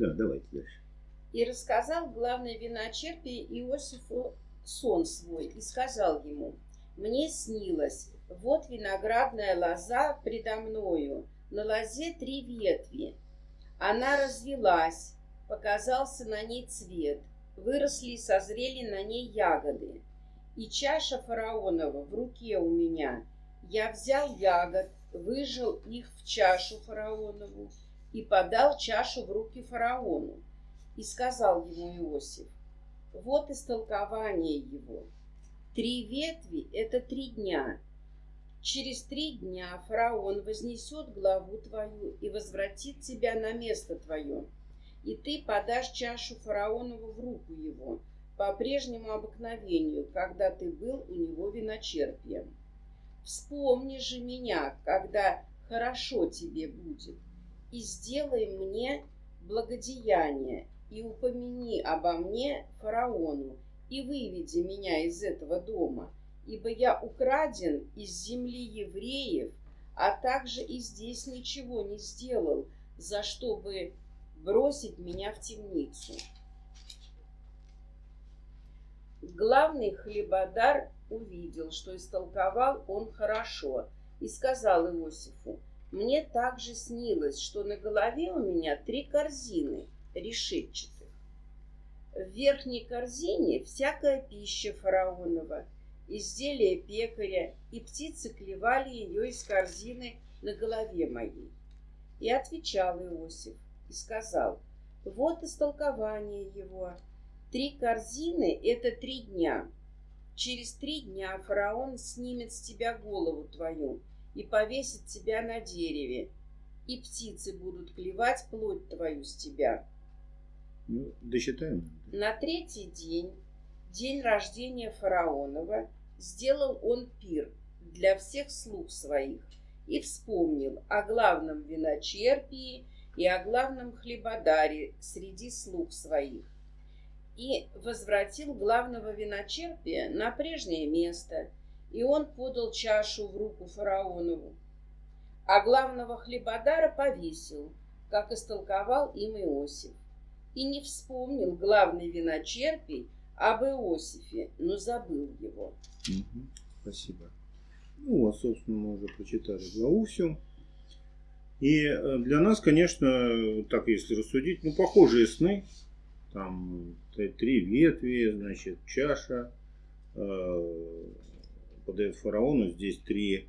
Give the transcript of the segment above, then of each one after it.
Да, давайте дальше. И рассказал главный виночерпий Иосифу сон свой и сказал ему, «Мне снилось, вот виноградная лоза предо мною, на лозе три ветви. Она развелась, показался на ней цвет, выросли и созрели на ней ягоды. И чаша фараонова в руке у меня. Я взял ягод, выжил их в чашу фараонову и подал чашу в руки фараону. И сказал ему Иосиф, вот истолкование его. Три ветви — это три дня. Через три дня фараон вознесет главу твою и возвратит тебя на место твое. И ты подашь чашу фараонову в руку его, по прежнему обыкновению, когда ты был у него виночерпием. Вспомни же меня, когда хорошо тебе будет, и сделай мне благодеяние, и упомяни обо мне фараону, и выведи меня из этого дома, ибо я украден из земли евреев, а также и здесь ничего не сделал, за что бы бросить меня в темницу. Главный хлебодар увидел, что истолковал он хорошо, и сказал Иосифу, «Мне также снилось, что на голове у меня три корзины — решетчатых. В верхней корзине всякая пища фараонова, изделия пекаря, и птицы клевали ее из корзины на голове моей. И отвечал Иосиф и сказал, вот истолкование его. Три корзины — это три дня. Через три дня фараон снимет с тебя голову твою и повесит тебя на дереве, и птицы будут клевать плоть твою с тебя. Ну, досчитаем. На третий день, день рождения фараонова, сделал он пир для всех слуг своих и вспомнил о главном виночерпии и о главном хлебодаре среди слуг своих. И возвратил главного виночерпия на прежнее место, и он подал чашу в руку фараонову. А главного хлебодара повесил, как истолковал им Иосиф и не вспомнил главный виночерпий об Иосифе, но забыл его. Угу, спасибо. Ну, вот, собственно, мы уже прочитали главу всю. И э, для нас, конечно, так если рассудить, ну, похожие сны. Там три ветви, значит, чаша э, подает фараону. Здесь три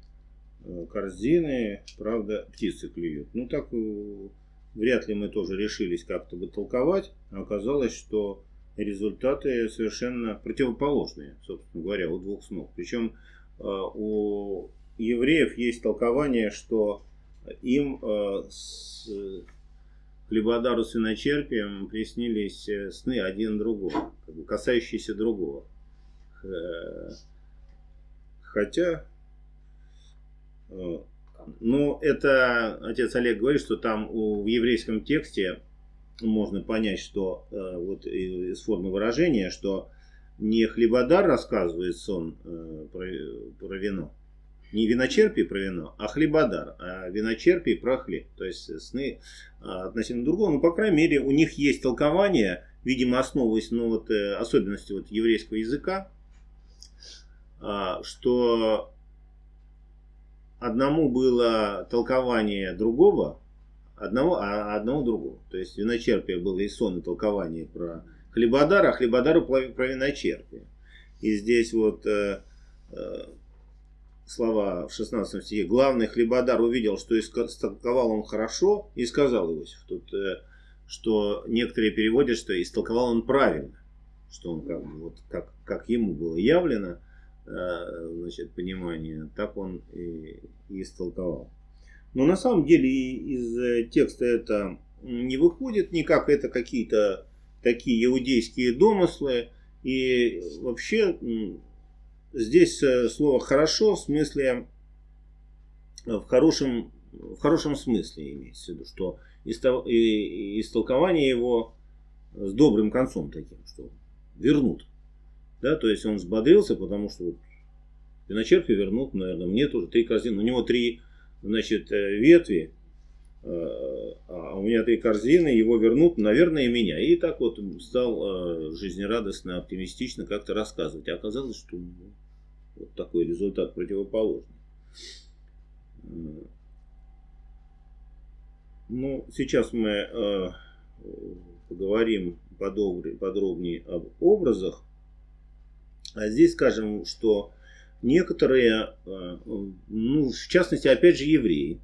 э, корзины, правда, птицы клюют. Ну, так э, вряд ли мы тоже решились как-то бы толковать, а оказалось, что результаты совершенно противоположные, собственно говоря, у двух снов. Причем э, у евреев есть толкование, что им с хлебодару с виночерпием приснились сны один другого, касающиеся другого. Хотя ну, это отец Олег говорит, что там в еврейском тексте можно понять, что э, вот из формы выражения, что не хлебодар рассказывает сон э, про, про вино, не виночерпий про вино, а хлебодар, а виночерпий про хлеб. То есть сны э, относительно другого. Ну, по крайней мере, у них есть толкование, видимо, основываясь на вот, э, особенности вот, еврейского языка, э, что одному было толкование другого, одного, а одного другого. То есть виночерпие было и сон, и толкование про хлебодара, а хлебодару про виночерпие. И здесь вот э, э, слова в 16 стихе. Главный хлебодар увидел, что истолковал он хорошо, и сказал Иосиф. Тут, э, что некоторые переводят, что истолковал он правильно. Что он как, вот, как, как ему было явлено. Э, значит, понимание, так он и, истолковал. Но на самом деле из э, текста это не выходит никак, это какие-то такие иудейские домыслы. И вообще здесь э, слово «хорошо» в смысле, в хорошем, в хорошем смысле имеется в виду, что истолкование его с добрым концом таким, что вернут. Да, то есть он взбодрился, потому что вот виночерпи вернут, наверное, мне тоже три корзины. У него три значит, э, ветви, э, а у меня три корзины, его вернут, наверное, и меня. И так вот стал жизнерадостно, оптимистично как-то рассказывать. А оказалось, что вот такой результат противоположный. Ну, сейчас мы э, поговорим подробнее об образах. А здесь скажем, что некоторые, э, ну, в частности, опять же, евреи.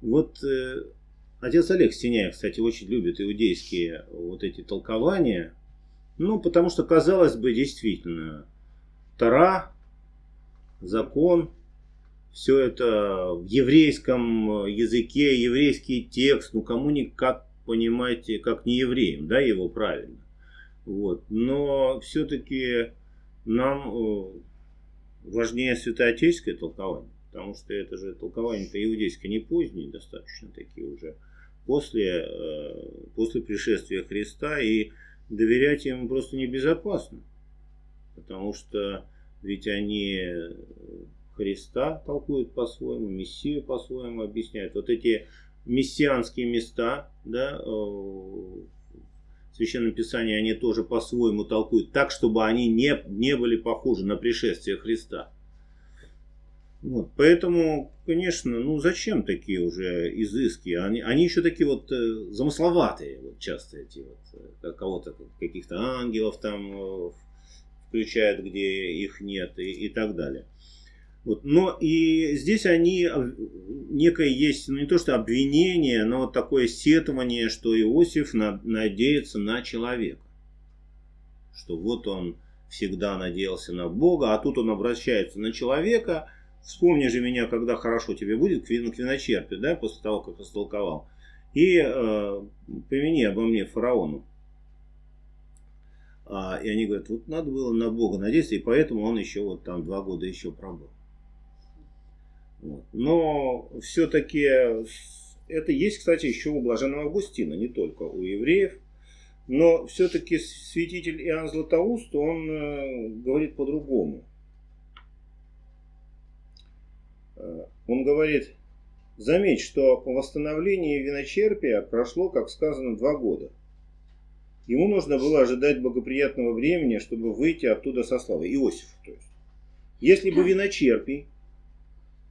Вот э, отец Олег Стеняев, кстати, очень любит иудейские вот эти толкования. Ну, потому что, казалось бы, действительно, Тара, закон, все это в еврейском языке, еврейский текст, ну кому никак понимаете, как не евреям, да, его правильно. Вот. Но все-таки нам э, важнее святоотеческое толкование, потому что это же толкование-то иудейское не позднее, достаточно такие уже после, э, после пришествия Христа, и доверять им просто небезопасно, потому что ведь они Христа толкуют по-своему, Мессию по-своему объясняют. Вот эти мессианские места, да, э, Священном Писании они тоже по-своему толкуют, так, чтобы они не, не были похожи на пришествие Христа. Вот, поэтому, конечно, ну зачем такие уже изыски? Они, они еще такие вот э, замысловатые, вот часто эти вот, э, кого-то, каких-то ангелов там э, включают, где их нет и, и так далее. Вот. Но и здесь они, некое есть, ну не то что обвинение, но такое сетование, что Иосиф надеется на человека. Что вот он всегда надеялся на Бога, а тут он обращается на человека. Вспомни же меня, когда хорошо тебе будет, к виночерпе, да, после того, как растолковал. И э, помяни обо мне фараону. А, и они говорят, вот надо было на Бога надеяться, и поэтому он еще вот там два года еще пробыл. Но все-таки это есть, кстати, еще у блаженного Августина, не только у евреев. Но все-таки святитель Иоанн Златоуст, он э, говорит по-другому. Э, он говорит, заметь, что по восстановлении виночерпия прошло, как сказано, два года. Ему нужно было ожидать благоприятного времени, чтобы выйти оттуда со славой. Иосиф, то есть. Если бы виночерпий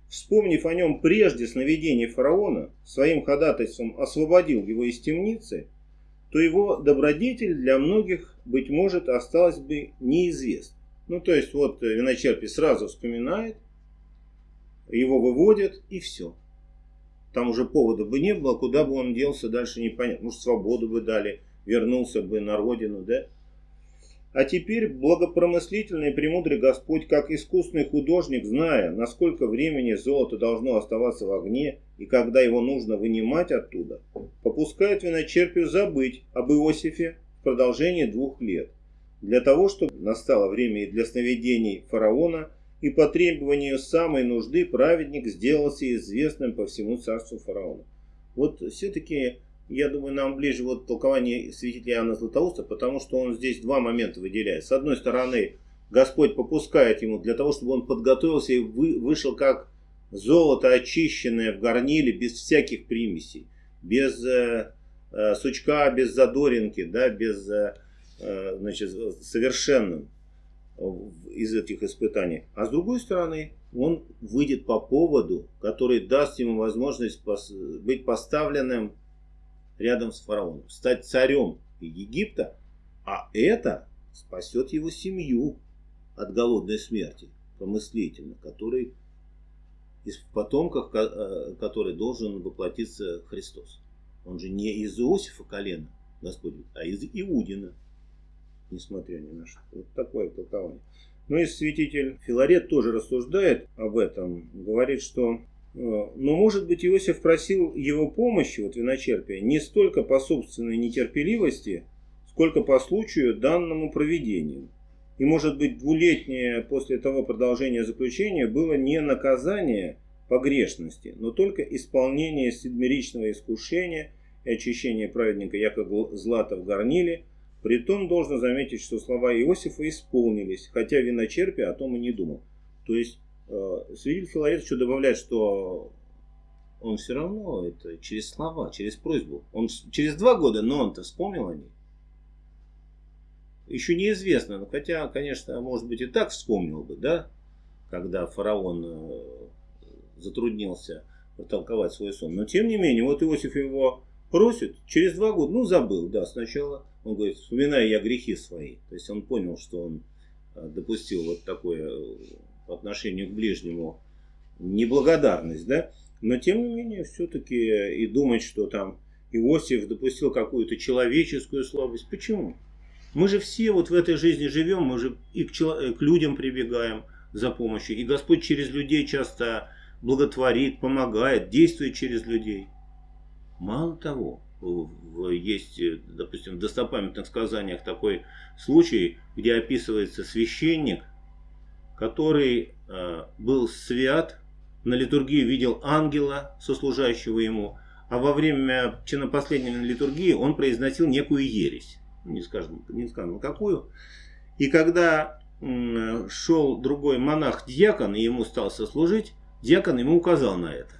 вспомнив о нем прежде сновидений фараона, своим ходатайством освободил его из темницы, то его добродетель для многих, быть может, осталась бы неизвестна. Ну, то есть, вот виночерпий сразу вспоминает, его выводят, и все. Там уже повода бы не было, куда бы он делся дальше непонятно. Может, свободу бы дали, вернулся бы на родину, да? А теперь благопромыслительный и премудрый Господь, как искусный художник, зная, насколько времени золото должно оставаться в огне и когда его нужно вынимать оттуда, попускает виночерпию забыть об Иосифе в продолжении двух лет, для того, чтобы настало время и для сновидений фараона, и по требованию самой нужды праведник сделался известным по всему царству фараона. Вот все-таки я думаю, нам ближе вот толкование святителя Иоанна Златоуста, потому что он здесь два момента выделяет. С одной стороны, Господь попускает ему для того, чтобы он подготовился и вы, вышел как золото очищенное в горниле, без всяких примесей, без э, э, сучка, без задоринки, да, без э, э значит, совершенным из этих испытаний. А с другой стороны, он выйдет по поводу, который даст ему возможность быть поставленным рядом с фараоном, стать царем Египта, а это спасет его семью от голодной смерти, помыслительно, который из потомков, э, который должен воплотиться Христос. Он же не из Иосифа колена, Господь, а из Иудина, несмотря ни на что. Вот такое толкование. Ну и святитель Филарет тоже рассуждает об этом, говорит, что но, может быть, Иосиф просил его помощи, вот виночерпия, не столько по собственной нетерпеливости, сколько по случаю данному проведению. И, может быть, двулетнее после того продолжения заключения было не наказание погрешности, но только исполнение седмеричного искушения и очищение праведника якобы злата в горниле. Притом должно заметить, что слова Иосифа исполнились, хотя виночерпия о том и не думал. То есть Свидетель Филарет еще добавляет, что он все равно это через слова, через просьбу. Он через два года, но он-то вспомнил о ней. Еще неизвестно, но хотя, конечно, может быть и так вспомнил бы, да, когда фараон э, затруднился толковать свой сон. Но тем не менее, вот Иосиф его просит, через два года, ну забыл, да, сначала он говорит, вспоминаю я грехи свои. То есть он понял, что он э, допустил вот такое э, по отношению к ближнему неблагодарность, да. Но тем не менее, все-таки и думать, что там Иосиф допустил какую-то человеческую слабость. Почему? Мы же все вот в этой жизни живем, мы же и к, чело- к людям прибегаем за помощью. И Господь через людей часто благотворит, помогает, действует через людей. Мало того, есть, допустим, в достопамятных сказаниях такой случай, где описывается священник, который э, был свят, на литургии видел ангела, сослужающего ему, а во время чинопоследней литургии он произносил некую ересь. Не скажем, не скажем какую. И когда шел другой монах-дьякон, и ему стал сослужить, дьякон ему указал на это.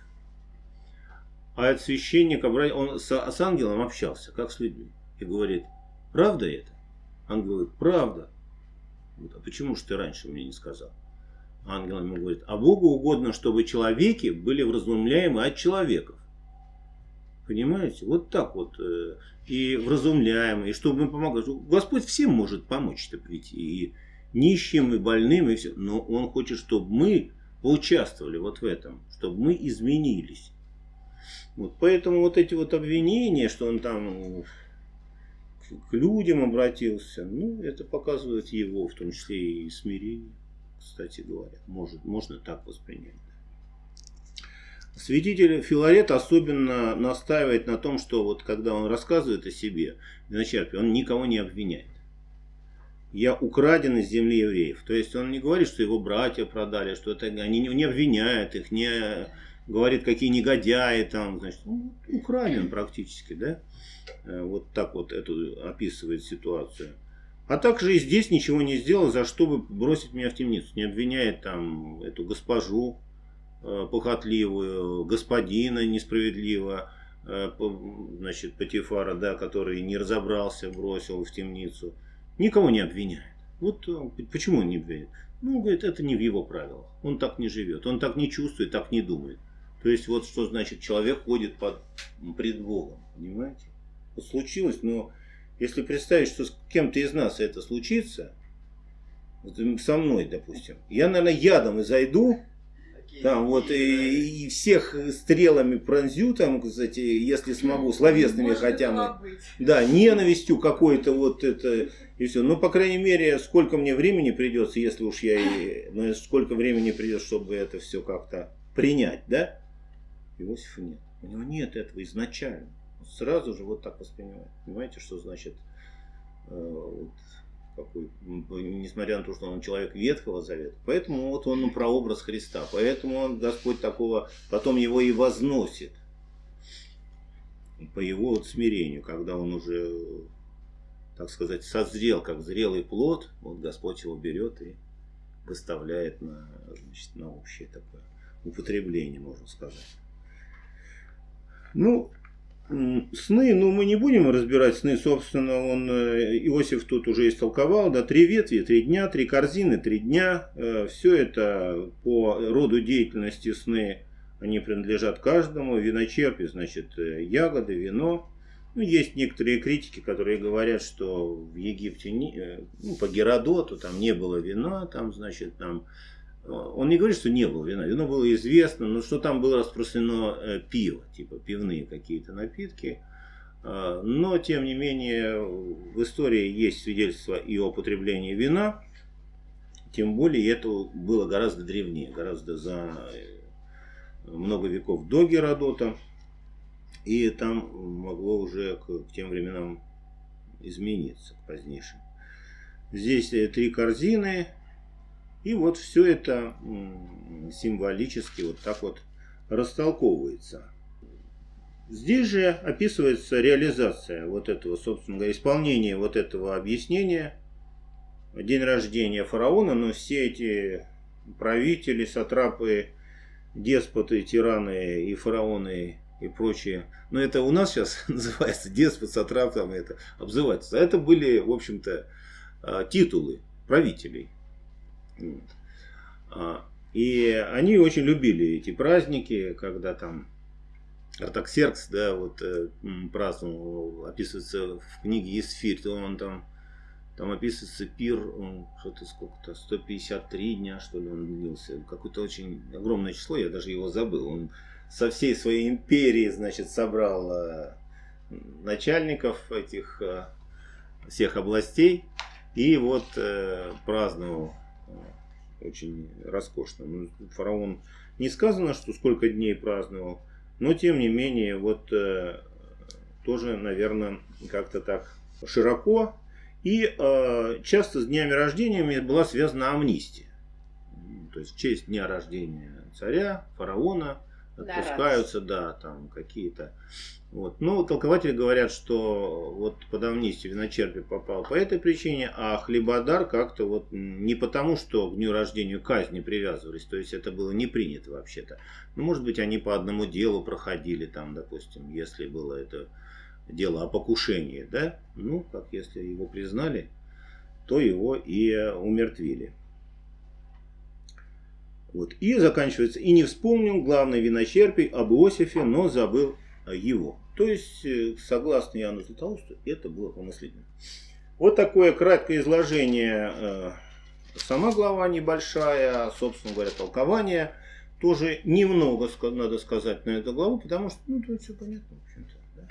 А этот священник, он с, с ангелом общался, как с людьми. И говорит, правда это? Ангел говорит, правда. Говорит, а почему же ты раньше мне не сказал? Ангел ему говорит, а Богу угодно, чтобы человеки были вразумляемы от человеков. Понимаете? Вот так вот. Э, и вразумляемы, и чтобы мы помогали. Господь всем может помочь-то ведь. И нищим, и больным, и все. Но Он хочет, чтобы мы поучаствовали вот в этом. Чтобы мы изменились. Вот, поэтому вот эти вот обвинения, что он там к людям обратился, ну, это показывает его, в том числе и смирение, кстати говоря. Может, можно так воспринять. Святитель Филарет особенно настаивает на том, что вот когда он рассказывает о себе, виночерпе, он никого не обвиняет. Я украден из земли евреев. То есть он не говорит, что его братья продали, что это они не обвиняют их, не говорит, какие негодяи там, значит, ну, украден практически, да? Э, вот так вот эту описывает ситуацию. А также и здесь ничего не сделал, за что бы бросить меня в темницу. Не обвиняет там эту госпожу э, похотливую, господина несправедливо, э, значит, Патифара, да, который не разобрался, бросил в темницу. Никого не обвиняет. Вот почему он не обвиняет? Ну, говорит, это не в его правилах. Он так не живет, он так не чувствует, так не думает. То есть вот что значит человек ходит под, пред Богом, понимаете? Вот случилось, но если представить, что с кем-то из нас это случится, вот со мной, допустим, я, наверное, ядом и зайду, там вот и, и всех стрелами пронзю, там, кстати, если смогу, словесными хотя бы. Да, ненавистью какой-то вот это и все. Ну, по крайней мере, сколько мне времени придется, если уж я и, ну, сколько времени придется, чтобы это все как-то принять, да? Иосифа нет. У него нет этого изначально. Он сразу же вот так воспринимает. Понимаете, что значит, э, вот, какой, несмотря на то, что он человек Ветхого Завета. Поэтому вот он прообраз Христа. Поэтому он, Господь такого, потом его и возносит. По его вот смирению, когда он уже, так сказать, созрел, как зрелый плод, вот Господь его берет и выставляет на, значит, на общее такое употребление, можно сказать. Ну, сны, ну мы не будем разбирать сны, собственно, он, э, Иосиф тут уже истолковал, да, три ветви, три дня, три корзины, три дня, э, все это по роду деятельности сны, они принадлежат каждому, виночерпи, значит, э, ягоды, вино, ну, есть некоторые критики, которые говорят, что в Египте, ну, по Геродоту, там не было вина, там, значит, там он не говорит, что не было вина. Вино было известно, но что там было распространено э, пиво, типа пивные какие-то напитки. А, но, тем не менее, в истории есть свидетельство и о употреблении вина. Тем более, это было гораздо древнее, гораздо за э, много веков до Геродота. И там могло уже к, тем временам измениться, к позднейшим. Здесь э, три корзины, и вот все это символически вот так вот растолковывается. Здесь же описывается реализация вот этого, собственно говоря, исполнение вот этого объяснения. День рождения фараона, но все эти правители, сатрапы, деспоты, тираны и фараоны и прочее. Но это у нас сейчас называется деспот, сатрап, там это обзывается. А это были, в общем-то, а, титулы правителей. А, и они очень любили эти праздники, когда там Артаксеркс, да, вот э, праздновал, описывается в книге Исфирь, то он там, там описывается пир, что-то сколько-то, 153 дня, что ли, он длился. Какое-то очень огромное число, я даже его забыл. Он со всей своей империи, значит, собрал э, начальников этих э, всех областей и вот праздновал очень роскошно. Ну, фараон не сказано, что сколько дней праздновал, но, тем не менее, вот э, тоже, наверное, как-то так широко. И э, часто с днями рождения была связана амнистия. То есть в честь дня рождения царя, фараона отпускаются, да, там какие-то. Вот. Но толкователи говорят, что вот под амнистию виночерпий попал по этой причине, а хлебодар как-то вот не потому, что к дню рождения казни привязывались, то есть это было не принято вообще-то. Ну, может быть, они по одному делу проходили там, допустим, если было это дело о покушении, да, ну, как если его признали, то его и умертвили. Вот. И заканчивается, и не вспомнил главный виночерпий об Иосифе, но забыл его. То есть, э, согласно Иоанну Златоусту, это было помыслительно. Вот такое краткое изложение. Э, сама глава небольшая, собственно говоря, толкование. Тоже немного, надо сказать, на эту главу, потому что, ну, тут все понятно, в общем-то. Да.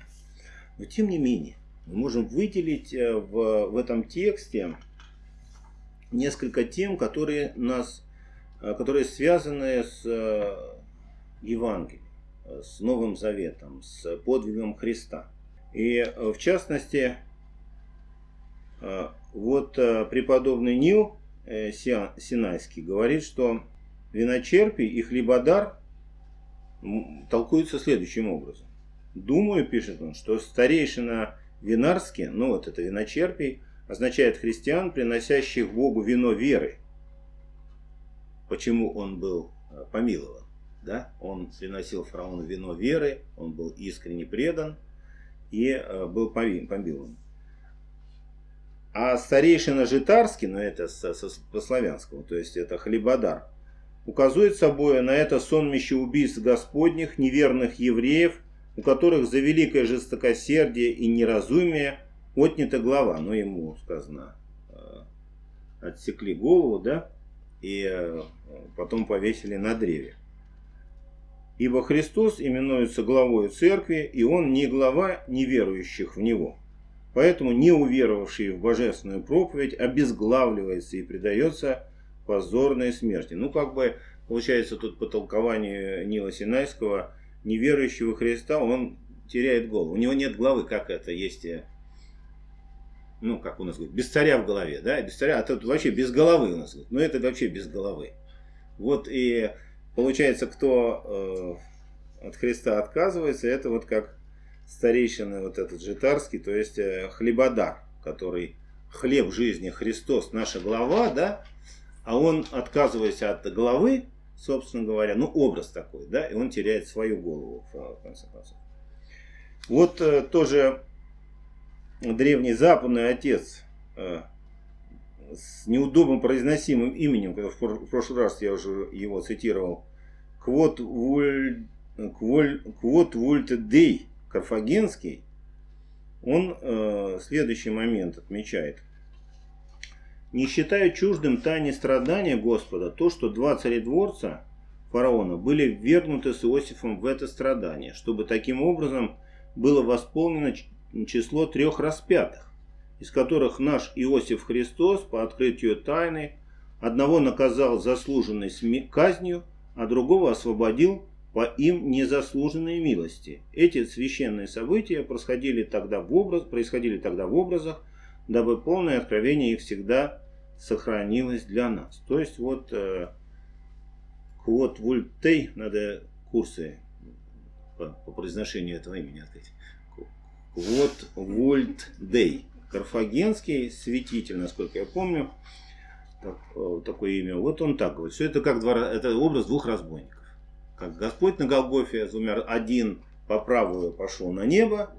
Но, тем не менее, мы можем выделить э, в, в этом тексте несколько тем, которые нас которые связаны с э, Евангелием, э, с Новым Заветом, с подвигом Христа. И в частности, вот преподобный Нил Синайский говорит, что виночерпий и хлебодар толкуются следующим образом. Думаю, пишет он, что старейшина винарский, ну вот это виночерпий, означает христиан, приносящих Богу вино веры, почему он был э, помилован. Да? Он приносил фараону вино веры, он был искренне предан и э, был помилован. А старейшина Житарский, ну это по-славянскому, то есть это хлебодар, указывает собой на это сонмище убийств господних, неверных евреев, у которых за великое жестокосердие и неразумие отнята глава. Ну, ему сказано, э, отсекли голову, да, и э, потом повесили на древе. Ибо Христос именуется главой церкви, и Он не глава неверующих в Него. Поэтому не уверовавший в божественную проповедь обезглавливается и предается позорной смерти. Ну, как бы, получается, тут по толкованию Нила Синайского, неверующего Христа, он теряет голову. У него нет главы, как это есть э, ну, как у нас говорят, без царя в голове, да, без царя, а тут вообще без головы у нас, говорят, ну, это вообще без головы. Вот и получается, кто э, от Христа отказывается, это вот как старейшина вот этот житарский, то есть э, хлебодар, который хлеб жизни Христос, наша глава, да, а он, отказываясь от головы, собственно говоря, ну, образ такой, да, и он теряет свою голову, в конце концов. Вот э, тоже древний западный отец э, с неудобным произносимым именем, в прошлый раз я уже его цитировал, Квот Вульт Дей Карфагенский, он э, следующий момент отмечает. Не считая чуждым тайне страдания Господа, то, что два царедворца фараона были ввергнуты с Иосифом в это страдание, чтобы таким образом было восполнено число трех распятых, из которых наш Иосиф Христос по открытию тайны одного наказал заслуженной казнью, а другого освободил по им незаслуженной милости. Эти священные события происходили тогда в, образ, происходили тогда в образах, дабы полное откровение их всегда сохранилось для нас. То есть вот э, Квот Вультей, надо курсы по, по произношению этого имени открыть. Вот Вольт Дей. Карфагенский святитель, насколько я помню. Так, э, такое имя. Вот он так говорит. Все это как два, это образ двух разбойников. как Господь на Голгофе умер один по правую пошел на небо,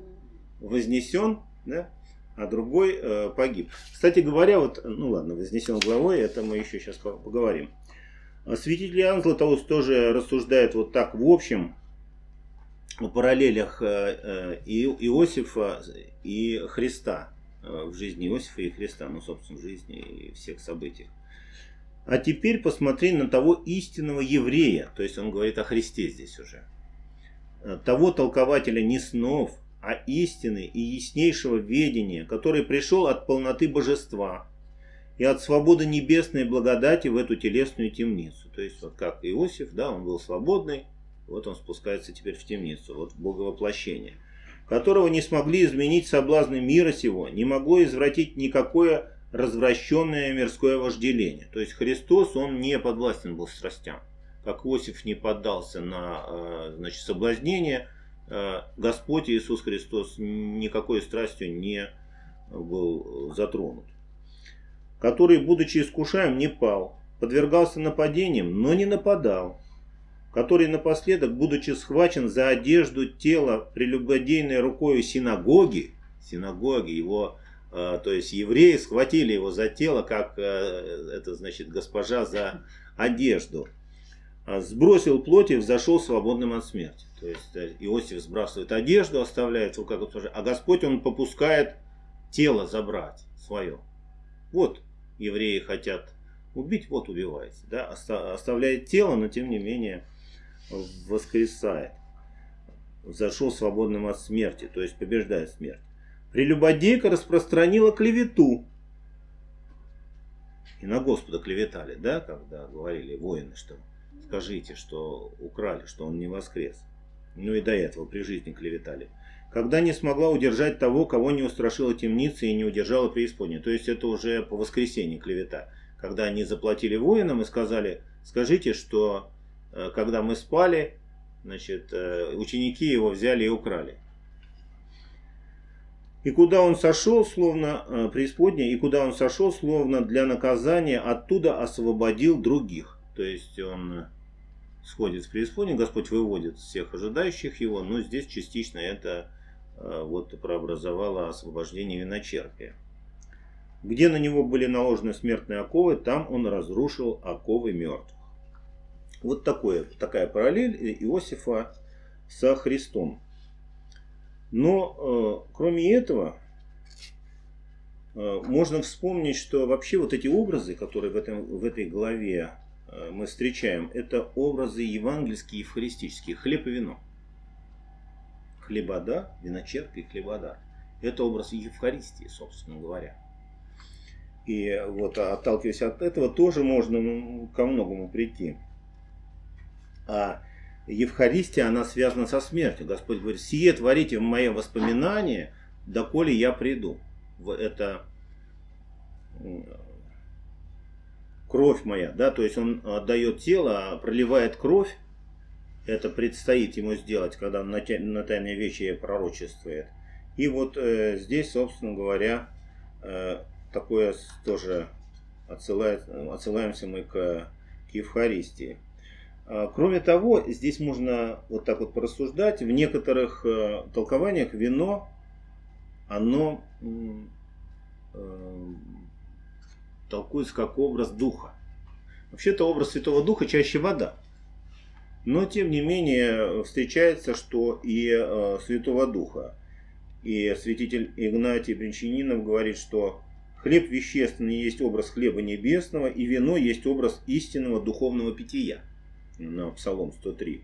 вознесен, да, а другой э, погиб. Кстати говоря, вот, ну ладно, вознесен главой, это мы еще сейчас поговорим. Святитель Иоанн Златоуст тоже рассуждает вот так в общем о параллелях э, э, Иосифа и Христа э, в жизни Иосифа и Христа, ну, собственно, в жизни и всех событиях. А теперь посмотри на того истинного еврея, то есть он говорит о Христе здесь уже, того толкователя не снов, а истины и яснейшего ведения, который пришел от полноты божества и от свободы небесной благодати в эту телесную темницу. То есть вот как Иосиф, да, он был свободный, вот он спускается теперь в темницу, вот в боговоплощение, которого не смогли изменить соблазны мира сего, не могло извратить никакое развращенное мирское вожделение. То есть Христос, он не подвластен был страстям. Как Иосиф не поддался на э, значит, соблазнение, э, Господь Иисус Христос никакой страстью не был затронут. Который, будучи искушаем, не пал, подвергался нападениям, но не нападал. Который напоследок, будучи схвачен за одежду тела прелюбодейной рукой синагоги, синагоги, его а, то есть евреи схватили его за тело, как э, это значит госпожа за одежду. А, сбросил плоть и взошел свободным от смерти. То есть э, Иосиф сбрасывает одежду, оставляет его как госпожа, а Господь он попускает тело забрать свое. Вот евреи хотят убить, вот убивается. Да? Оставляет тело, но тем не менее воскресает. Зашел свободным от смерти, то есть побеждает смерть. Прелюбодейка распространила клевету. И на Господа клеветали, да, когда говорили воины, что скажите, что украли, что он не воскрес. Ну и до этого при жизни клеветали. Когда не смогла удержать того, кого не устрашила темница и не удержала преисподняя. То есть это уже по воскресенье клевета. Когда они заплатили воинам и сказали, скажите, что когда мы спали, значит, э, ученики его взяли и украли. И куда он сошел, словно э, преисподня, и куда он сошел, словно для наказания, оттуда освободил других. То есть он сходит в преисподнюю, Господь выводит всех ожидающих его, но здесь частично это э, вот прообразовало освобождение виночерпия. Где на него были наложены смертные оковы, там он разрушил оковы мертвых. Вот такое, такая параллель Иосифа со Христом. Но э, кроме этого, э, можно вспомнить, что вообще вот эти образы, которые в, этом, в этой главе э, мы встречаем, это образы евангельские и евхаристические. Хлеб и вино. Хлебода, виночерпий, хлебодар. Это образ Евхаристии, собственно говоря. И вот отталкиваясь от этого, тоже можно ко многому прийти. А Евхаристия, она связана со смертью. Господь говорит, сие творите в мое воспоминание, доколе я приду. Это кровь моя, да, то есть он отдает тело, а проливает кровь, это предстоит ему сделать, когда на, на тайной вещи пророчествует. И вот э, здесь, собственно говоря, э, такое тоже отсылает, отсылаемся мы к, к Евхаристии. А, кроме того, здесь можно вот так вот порассуждать. В некоторых э, толкованиях вино, оно э, толкуется как образ духа. Вообще-то образ Святого Духа чаще вода. Но, тем не менее, встречается, что и э, Святого Духа. И святитель Игнатий Бринчанинов говорит, что хлеб вещественный есть образ хлеба небесного, и вино есть образ истинного духовного питья на Псалом 103.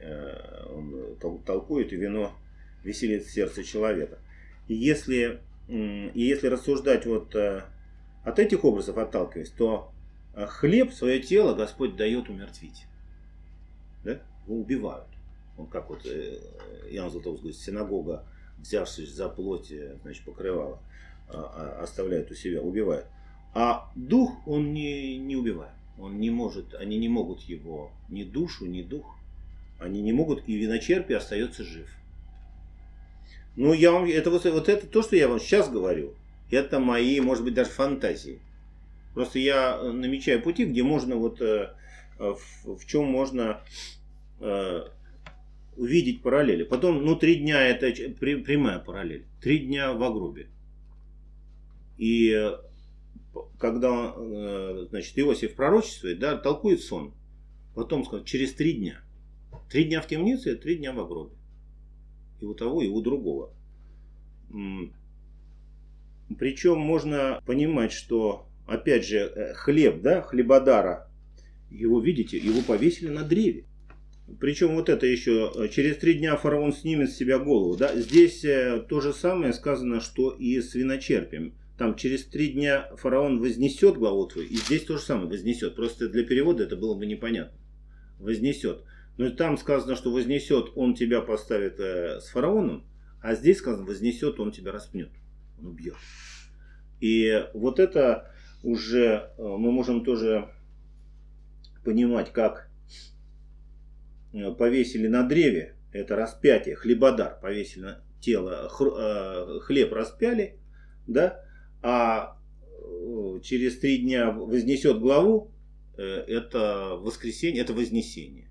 Э, он толкует, вино веселит сердце человека. И если, и если рассуждать вот э, от этих образов отталкиваясь, то э, хлеб, свое тело Господь дает умертвить. Да? Его убивают. Он как вот Иоанн Златоуст говорит, синагога, взявшись за плоть, значит, покрывала, а, а, оставляет у себя, убивает. А дух он не, не убивает. Он не может, они не могут его, ни душу, ни дух, они не могут, и виночерпий остается жив. Ну, я вам, это вот, вот это то, что я вам сейчас говорю, это мои, может быть, даже фантазии. Просто я намечаю пути, где можно вот, э, в, в чем можно э, увидеть параллели. Потом, ну, три дня это прямая параллель. Три дня в гробе. И э, когда, э, значит, Иосиф пророчествует, да, толкует сон, потом сказал, через три дня. Три дня в темнице, три дня в гробе. И у того, и у другого. Причем можно понимать, что, опять же, э, хлеб, да, хлебодара, его, видите, его повесили на древе. Причем вот это еще, э, через три дня фараон снимет с себя голову. Да? Здесь то же самое сказано, что и с виночерпием. Там через три дня фараон вознесет главу твою, и здесь то же самое вознесет. Просто для перевода это было бы непонятно. Вознесет. Но там сказано, что вознесет, он тебя поставит э, с фараоном, а здесь сказано, вознесет, он тебя распнет. Он убьет. И вот это уже мы можем тоже понимать, как Э, повесили на древе, это распятие, хлебодар, повесили на тело, э, хлеб распяли, да, а э, через три дня вознесет главу, это воскресенье, это вознесение.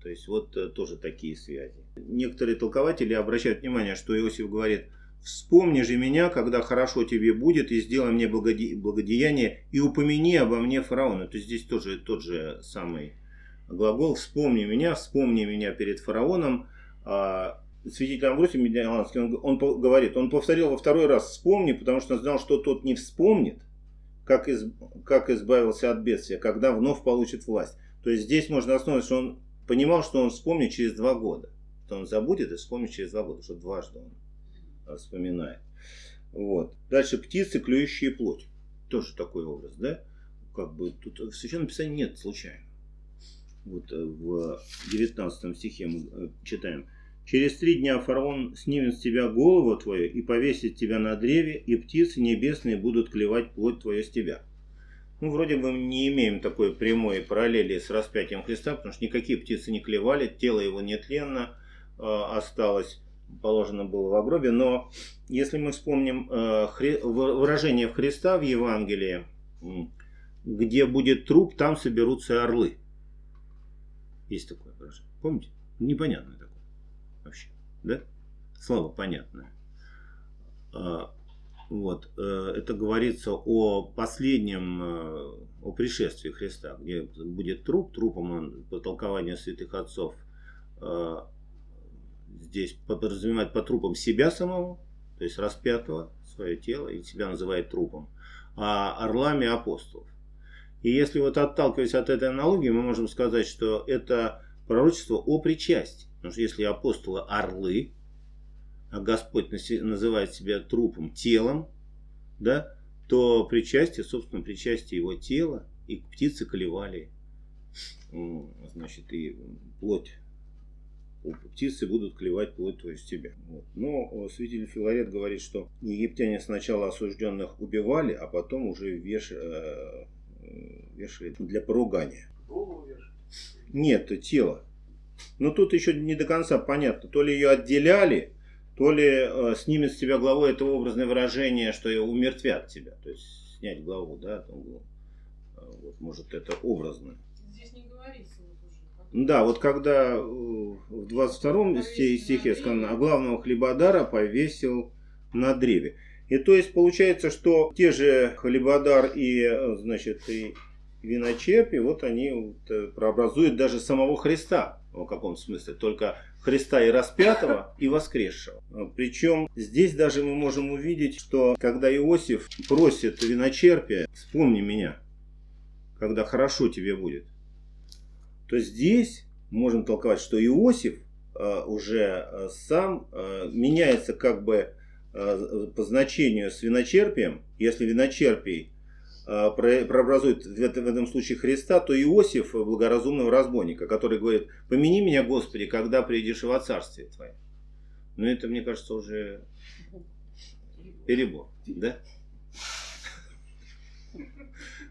То есть вот тоже такие связи. Некоторые толкователи обращают внимание, что Иосиф говорит, вспомни же меня, когда хорошо тебе будет, и сделай мне благодеяние, и упомяни обо мне фараона. То есть здесь тоже тот же самый глагол «вспомни меня», «вспомни меня перед фараоном». Святитель Амвросий Медиаланский, он, он говорит, он повторил во второй раз «вспомни», потому что он знал, что тот не вспомнит, как, из, как избавился от бедствия, когда вновь получит власть. То есть здесь можно основать, что он понимал, что он вспомнит через два года. Что он забудет и вспомнит через два года, что дважды он вспоминает. Вот. Дальше птицы, клюющие плоть. Тоже такой образ, да? Как бы тут в Священном Писании нет случайно вот э, в 19 стихе мы э, читаем. «Через три дня фараон снимет с тебя голову твою и повесит тебя на древе, и птицы небесные будут клевать плоть твою с тебя». Ну, вроде бы мы не имеем такой прямой параллели с распятием Христа, потому что никакие птицы не клевали, тело его нетленно э, осталось, положено было в гробе. Но если мы вспомним э, хри, выражение Христа в Евангелии, где будет труп, там соберутся орлы. Есть такое выражение. Помните? Вообще. Да? Слово понятное. А, вот. Э, это говорится о последнем, э, о пришествии Христа, где будет труп, трупом он, по толкованию святых отцов, э, здесь подразумевает по трупам себя самого, то есть распятого, свое тело, и себя называет трупом, а орлами апостолов. И если вот отталкиваясь от этой аналогии, мы можем сказать, что это пророчество о причастии. Потому что если апостолы орлы, а Господь называет себя трупом, телом, да, то причастие, собственно, причастие его тела, и птицы колевали, значит, и плоть птицы будут клевать плоть твою с тебя. Вот. Но святитель Филарет говорит, что египтяне сначала осужденных убивали, а потом уже веш, э, вешали для поругания. Голову вешали? Нет, тело. Но тут еще не до конца понятно. То ли ее отделяли, то ли э, снимет с тебя главу это образное выражение, что ее умертвят тебя. То есть снять главу, да, там, э, вот, может это образно. Здесь не говорится. Да, вот когда э, в 22 стихе сказано, а главного хлебодара повесил на древе. И то есть получается, что те же Хлебодар и, э, значит, и виночерпи, вот они вот прообразуют даже самого Христа в каком смысле, только Христа и распятого, и воскресшего. Причем здесь даже мы можем увидеть, что когда Иосиф просит виночерпия, вспомни меня, когда хорошо тебе будет, то здесь можем толковать, что Иосиф э, уже сам меняется как бы Э, по значению с виночерпием, если виночерпий э, прообразует в этом случае Христа, то Иосиф благоразумного разбойника, который говорит, помяни меня, Господи, когда приедешь во царствие Твое. Но это, мне кажется, уже перебор, да?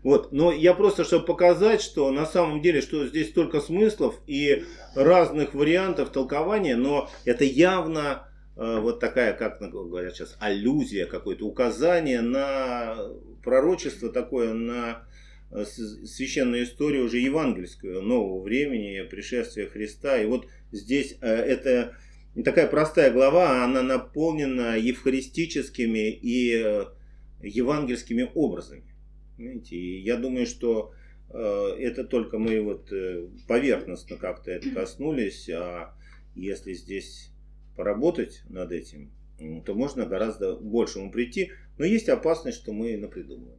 Вот, но я просто, чтобы показать, что на самом деле, что здесь столько смыслов и разных вариантов толкования, но это явно Э, вот такая, как говорят сейчас, аллюзия, какое-то указание на пророчество такое, на э, священную историю уже евангельскую, нового времени, пришествия Христа. И вот здесь э, это такая простая глава, она наполнена евхаристическими и э, евангельскими образами. Понимаете? И я думаю, что это только мы вот поверхностно как-то это коснулись, а если здесь поработать над этим, то можно гораздо большему прийти. Но есть опасность, что мы напридумываем.